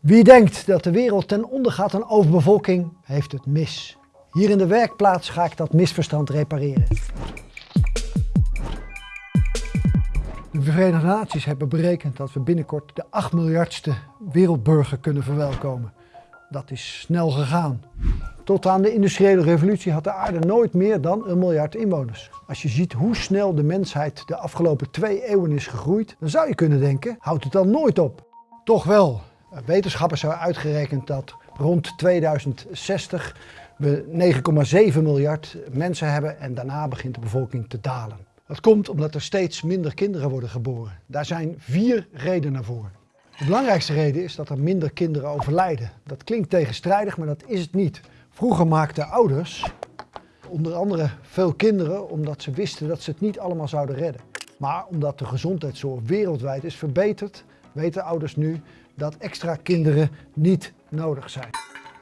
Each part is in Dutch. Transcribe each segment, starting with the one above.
Wie denkt dat de wereld ten onder gaat aan overbevolking, heeft het mis. Hier in de werkplaats ga ik dat misverstand repareren. De Verenigde Naties hebben berekend dat we binnenkort de 8 miljardste wereldburger kunnen verwelkomen. Dat is snel gegaan. Tot aan de industriële revolutie had de aarde nooit meer dan een miljard inwoners. Als je ziet hoe snel de mensheid de afgelopen twee eeuwen is gegroeid, dan zou je kunnen denken, houdt het dan nooit op? Toch wel. Wetenschappers hebben uitgerekend dat rond 2060 we 9,7 miljard mensen hebben en daarna begint de bevolking te dalen. Dat komt omdat er steeds minder kinderen worden geboren. Daar zijn vier redenen voor. De belangrijkste reden is dat er minder kinderen overlijden. Dat klinkt tegenstrijdig, maar dat is het niet. Vroeger maakten ouders onder andere veel kinderen omdat ze wisten dat ze het niet allemaal zouden redden. Maar omdat de gezondheidszorg wereldwijd is verbeterd, weten ouders nu dat extra kinderen niet nodig zijn.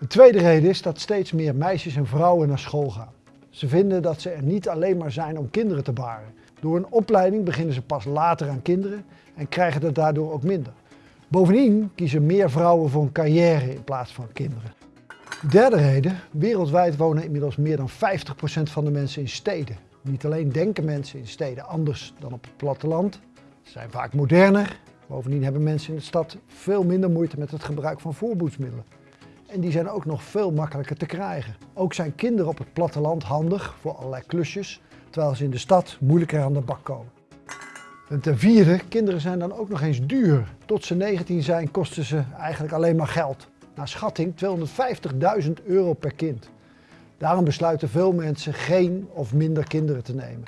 Een tweede reden is dat steeds meer meisjes en vrouwen naar school gaan. Ze vinden dat ze er niet alleen maar zijn om kinderen te baren. Door een opleiding beginnen ze pas later aan kinderen en krijgen het daardoor ook minder. Bovendien kiezen meer vrouwen voor een carrière in plaats van kinderen. De derde reden, wereldwijd wonen inmiddels meer dan 50% van de mensen in steden. Niet alleen denken mensen in steden anders dan op het platteland. Ze zijn vaak moderner. Bovendien hebben mensen in de stad veel minder moeite met het gebruik van voorboedsmiddelen. En die zijn ook nog veel makkelijker te krijgen. Ook zijn kinderen op het platteland handig voor allerlei klusjes, terwijl ze in de stad moeilijker aan de bak komen. En ten vierde, kinderen zijn dan ook nog eens duur. Tot ze 19 zijn kosten ze eigenlijk alleen maar geld. Naar schatting 250.000 euro per kind. Daarom besluiten veel mensen geen of minder kinderen te nemen.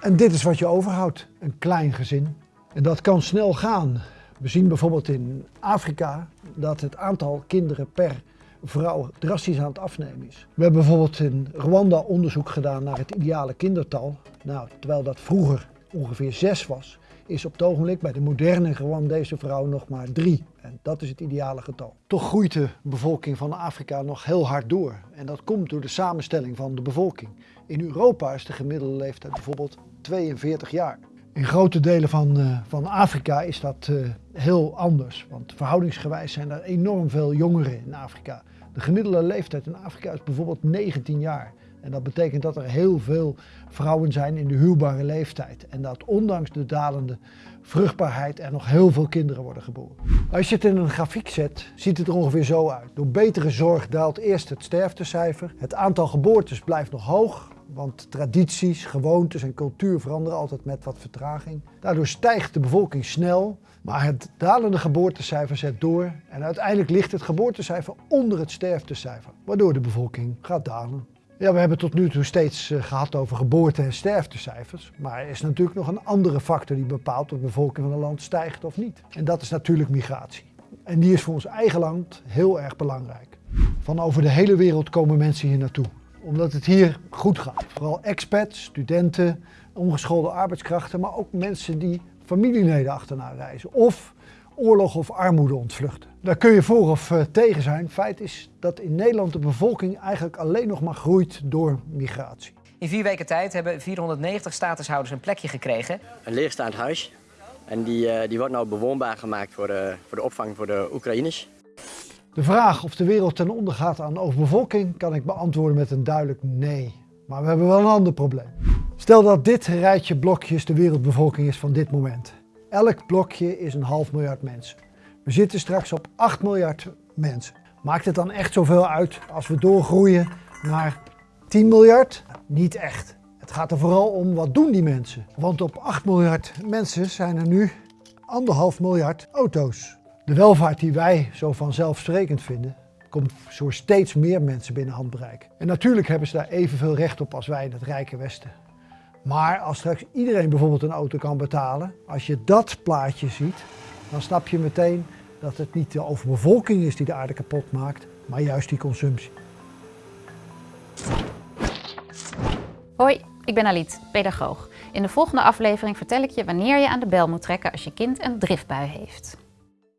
En dit is wat je overhoudt, een klein gezin. En dat kan snel gaan. We zien bijvoorbeeld in Afrika dat het aantal kinderen per vrouw drastisch aan het afnemen is. We hebben bijvoorbeeld in Rwanda onderzoek gedaan naar het ideale kindertal. Nou, terwijl dat vroeger ongeveer zes was, is op het ogenblik bij de moderne Rwandese vrouw nog maar drie. En dat is het ideale getal. Toch groeit de bevolking van Afrika nog heel hard door. En dat komt door de samenstelling van de bevolking. In Europa is de gemiddelde leeftijd bijvoorbeeld 42 jaar. In grote delen van, uh, van Afrika is dat uh, heel anders. Want verhoudingsgewijs zijn er enorm veel jongeren in Afrika. De gemiddelde leeftijd in Afrika is bijvoorbeeld 19 jaar. En dat betekent dat er heel veel vrouwen zijn in de huwbare leeftijd. En dat ondanks de dalende vruchtbaarheid er nog heel veel kinderen worden geboren. Als je het in een grafiek zet, ziet het er ongeveer zo uit. Door betere zorg daalt eerst het sterftecijfer. Het aantal geboortes blijft nog hoog, want tradities, gewoontes en cultuur veranderen altijd met wat vertraging. Daardoor stijgt de bevolking snel, maar het dalende geboortecijfer zet door en uiteindelijk ligt het geboortecijfer onder het sterftecijfer, waardoor de bevolking gaat dalen. Ja, we hebben tot nu toe steeds uh, gehad over geboorte- en sterftecijfers. Maar er is natuurlijk nog een andere factor die bepaalt of de bevolking van een land stijgt of niet. En dat is natuurlijk migratie. En die is voor ons eigen land heel erg belangrijk. Van over de hele wereld komen mensen hier naartoe. Omdat het hier goed gaat. Vooral expats, studenten, ongeschoolde arbeidskrachten, maar ook mensen die familieleden achterna reizen. Of oorlog of armoede ontvluchten. Daar kun je voor of uh, tegen zijn. Feit is dat in Nederland de bevolking eigenlijk alleen nog maar groeit door migratie. In vier weken tijd hebben 490 statushouders een plekje gekregen. Een leegstaand huis. En die, uh, die wordt nou bewoonbaar gemaakt voor de, voor de opvang voor de Oekraïners. De vraag of de wereld ten onder gaat aan overbevolking kan ik beantwoorden met een duidelijk nee. Maar we hebben wel een ander probleem. Stel dat dit rijtje blokjes de wereldbevolking is van dit moment. Elk blokje is een half miljard mensen. We zitten straks op 8 miljard mensen. Maakt het dan echt zoveel uit als we doorgroeien naar 10 miljard? Niet echt. Het gaat er vooral om wat doen die mensen. Want op 8 miljard mensen zijn er nu anderhalf miljard auto's. De welvaart die wij zo vanzelfsprekend vinden, komt voor steeds meer mensen binnen handbereik. En natuurlijk hebben ze daar evenveel recht op als wij in het rijke Westen. Maar als straks iedereen bijvoorbeeld een auto kan betalen, als je dat plaatje ziet, dan snap je meteen dat het niet de overbevolking is die de aarde kapot maakt, maar juist die consumptie. Hoi, ik ben Aliet, pedagoog. In de volgende aflevering vertel ik je wanneer je aan de bel moet trekken als je kind een driftbui heeft.